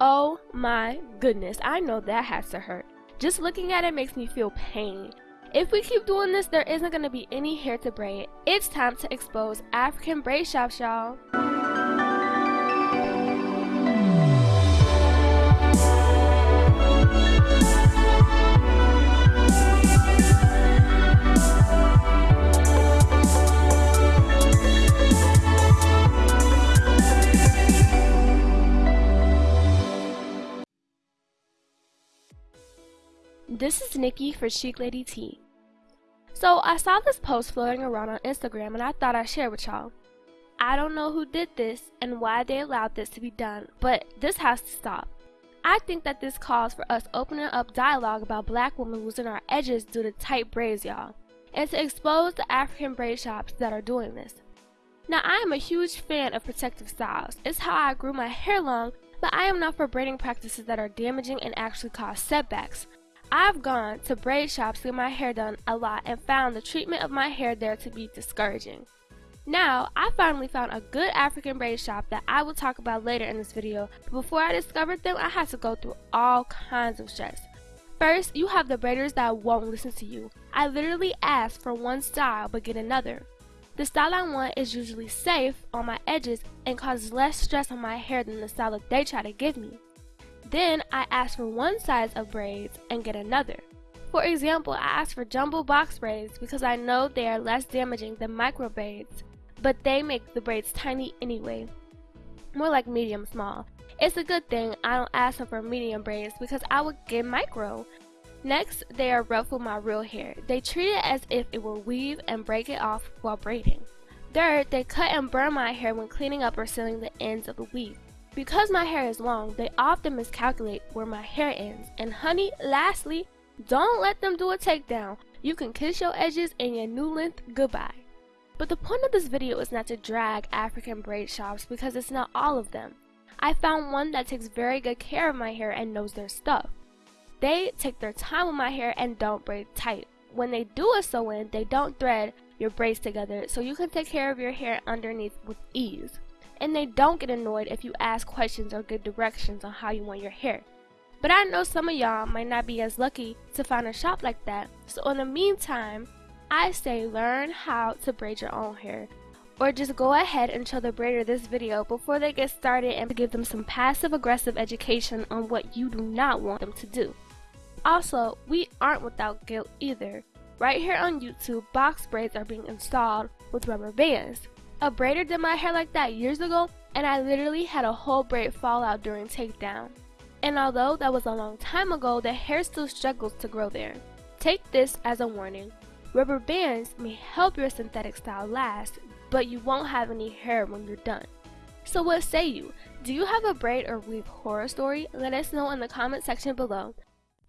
Oh my goodness, I know that has to hurt. Just looking at it makes me feel pain. If we keep doing this, there isn't going to be any hair to braid. It's time to expose African braid shops, y'all. This is Nikki for Chic Lady T. So I saw this post floating around on Instagram and I thought I'd share with y'all. I don't know who did this and why they allowed this to be done, but this has to stop. I think that this calls for us opening up dialogue about black women losing our edges due to tight braids, y'all, and to expose the African braid shops that are doing this. Now, I am a huge fan of protective styles. It's how I grew my hair long, but I am not for braiding practices that are damaging and actually cause setbacks. I've gone to braid shops to get my hair done a lot and found the treatment of my hair there to be discouraging. Now, I finally found a good African braid shop that I will talk about later in this video, but before I discovered them, I had to go through all kinds of stress. First, you have the braiders that won't listen to you. I literally ask for one style but get another. The style I want is usually safe on my edges and causes less stress on my hair than the style that they try to give me. Then I ask for one size of braids and get another. For example, I ask for jumbo box braids because I know they are less damaging than micro braids, but they make the braids tiny anyway, more like medium small. It's a good thing I don't ask them for medium braids because I would get micro. Next, they are ruffle my real hair. They treat it as if it were weave and break it off while braiding. Third, they cut and burn my hair when cleaning up or sealing the ends of the weave. Because my hair is long, they often miscalculate where my hair ends. And honey, lastly, don't let them do a takedown. You can kiss your edges and your new length goodbye. But the point of this video is not to drag African braid shops because it's not all of them. I found one that takes very good care of my hair and knows their stuff. They take their time with my hair and don't braid tight. When they do a sew in, they don't thread your braids together so you can take care of your hair underneath with ease and they don't get annoyed if you ask questions or give directions on how you want your hair. But I know some of y'all might not be as lucky to find a shop like that, so in the meantime, I say learn how to braid your own hair. Or just go ahead and show the braider this video before they get started and give them some passive aggressive education on what you do not want them to do. Also, we aren't without guilt either. Right here on YouTube, box braids are being installed with rubber bands. A braider did my hair like that years ago and I literally had a whole braid fall out during takedown. And although that was a long time ago, the hair still struggles to grow there. Take this as a warning. Rubber bands may help your synthetic style last, but you won't have any hair when you're done. So what say you? Do you have a braid or weave horror story? Let us know in the comment section below.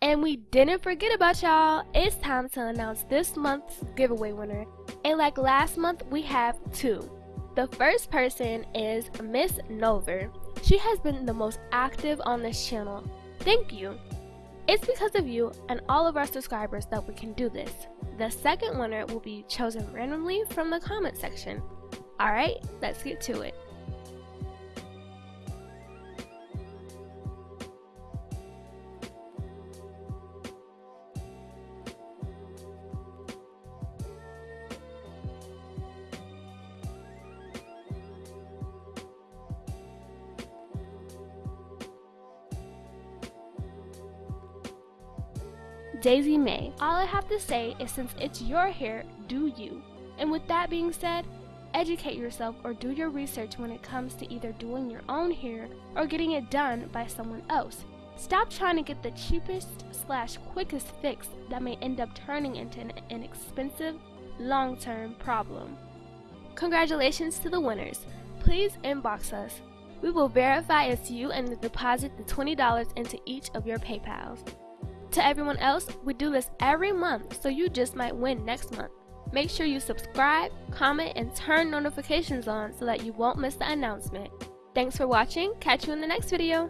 And we didn't forget about y'all. It's time to announce this month's giveaway winner. And like last month, we have two. The first person is Miss Nover. She has been the most active on this channel. Thank you. It's because of you and all of our subscribers that we can do this. The second winner will be chosen randomly from the comment section. Alright, let's get to it. Daisy May. All I have to say is since it's your hair, do you. And with that being said, educate yourself or do your research when it comes to either doing your own hair or getting it done by someone else. Stop trying to get the cheapest slash quickest fix that may end up turning into an, an expensive, long-term problem. Congratulations to the winners. Please inbox us. We will verify it's you and deposit the $20 into each of your PayPals. To everyone else, we do this every month, so you just might win next month. Make sure you subscribe, comment, and turn notifications on so that you won't miss the announcement. Thanks for watching, catch you in the next video.